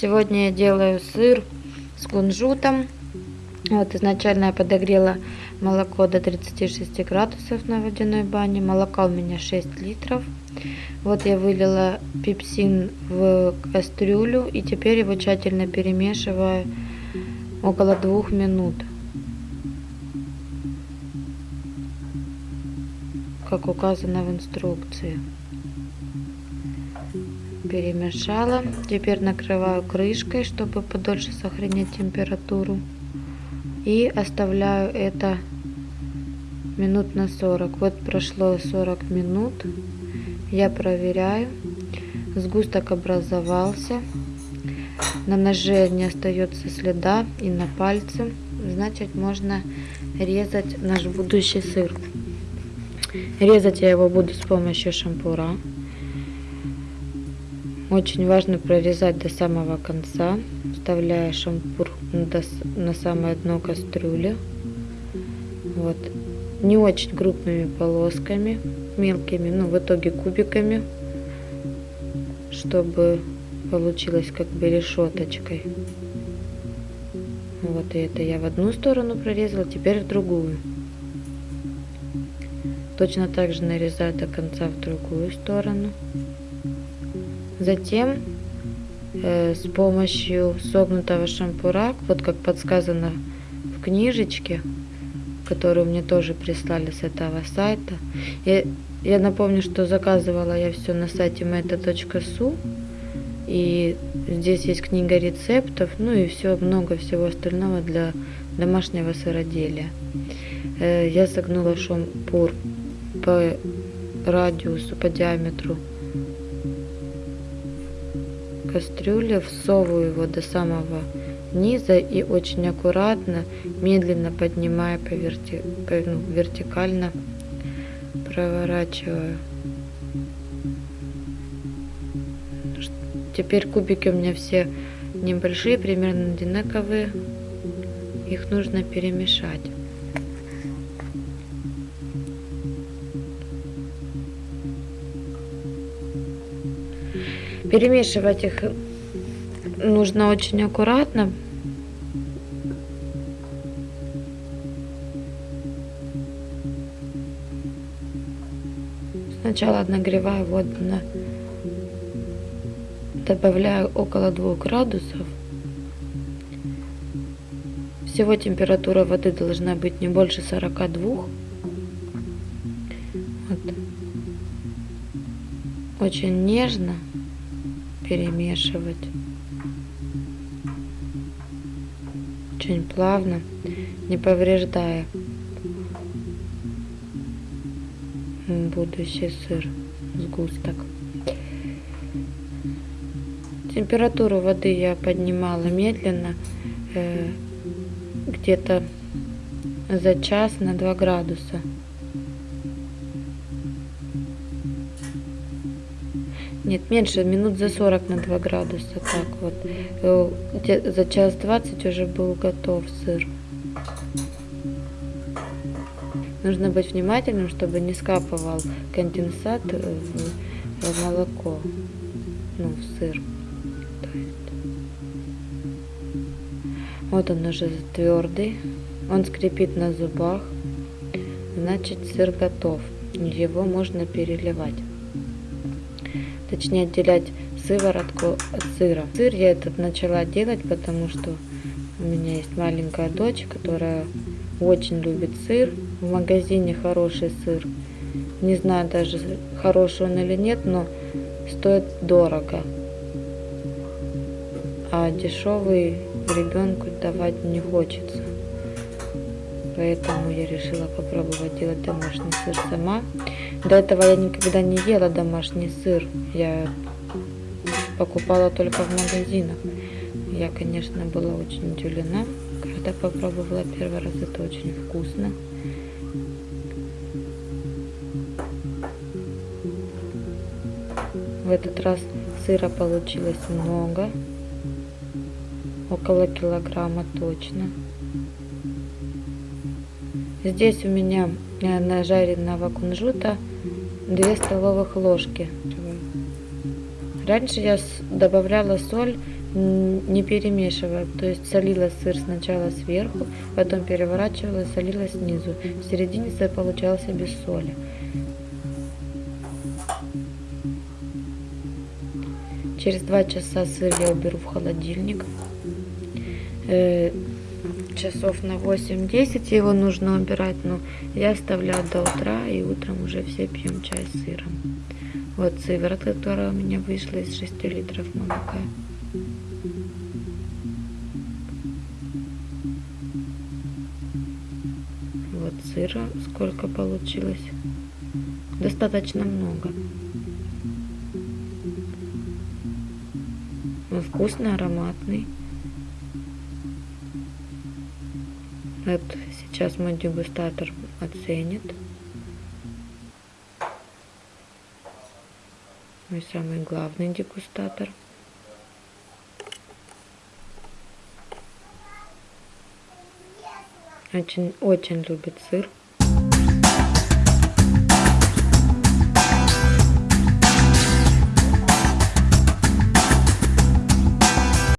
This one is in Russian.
Сегодня я делаю сыр с кунжутом. Вот изначально я подогрела молоко до 36 градусов на водяной бане. Молока у меня 6 литров. Вот я вылила пепсин в кастрюлю и теперь его тщательно перемешиваю около двух минут. Как указано в инструкции перемешала. Теперь накрываю крышкой, чтобы подольше сохранить температуру. И оставляю это минут на 40. Вот прошло 40 минут. Я проверяю. Сгусток образовался. На ноже не остается следа и на пальце. Значит, можно резать наш будущий сыр. Резать я его буду с помощью шампура. Очень важно прорезать до самого конца, вставляя шампур на самое дно кастрюли. Вот. Не очень крупными полосками, мелкими, ну в итоге кубиками, чтобы получилось как бы решеточкой. Вот и это я в одну сторону прорезала, теперь в другую. Точно так же нарезаю до конца в другую сторону. Затем э, с помощью согнутого шампура, вот как подсказано в книжечке, которую мне тоже прислали с этого сайта. Я, я напомню, что заказывала я все на сайте meta.su. И здесь есть книга рецептов, ну и все, много всего остального для домашнего сыроделия. Э, я согнула шампур по радиусу, по диаметру кастрюли, всовываю его до самого низа и очень аккуратно, медленно поднимая по, верти... по ну, вертикально, проворачиваю. Теперь кубики у меня все небольшие, примерно одинаковые. Их нужно перемешать. Перемешивать их нужно очень аккуратно. Сначала нагреваю воду на добавляю около 2 градусов. Всего температура воды должна быть не больше 42. Вот. Очень нежно перемешивать. Очень плавно, не повреждая будущий сыр, сгусток. Температуру воды я поднимала медленно, э, где-то за час на 2 градуса. Нет, меньше, минут за 40 на 2 градуса. Так вот. Э, за час 20 уже был готов сыр. Нужно быть внимательным, чтобы не скапывал конденсат в, в молоко. Ну, в сыр. Вот он уже твердый. Он скрипит на зубах. Значит, сыр готов. Его можно переливать точнее отделять сыворотку от сыра. Сыр я этот начала делать, потому что у меня есть маленькая дочь, которая очень любит сыр. В магазине хороший сыр. Не знаю даже, хороший он или нет, но стоит дорого. А дешевый ребенку давать не хочется. Поэтому я решила попробовать делать домашний сыр сама. До этого я никогда не ела домашний сыр. Я покупала только в магазинах. Я, конечно, была очень удивлена, когда попробовала первый раз. Это очень вкусно. В этот раз сыра получилось много. Около килограмма точно. Здесь у меня нажаренного кунжута 2 столовых ложки. Раньше я добавляла соль не перемешивая. То есть солила сыр сначала сверху, потом переворачивала и солила снизу. В середине сыр получался без соли. Через два часа сыр я уберу в холодильник. Часов на 8-10 его нужно убирать, но я оставляю до утра, и утром уже все пьем чай с сыром. Вот сыворотка, которая у меня вышла из 6 литров молока. Вот сыра сколько получилось. Достаточно много. Он вкусный, ароматный. Вот сейчас мой дегустатор оценит. Мой самый главный дегустатор. Очень, очень любит сыр.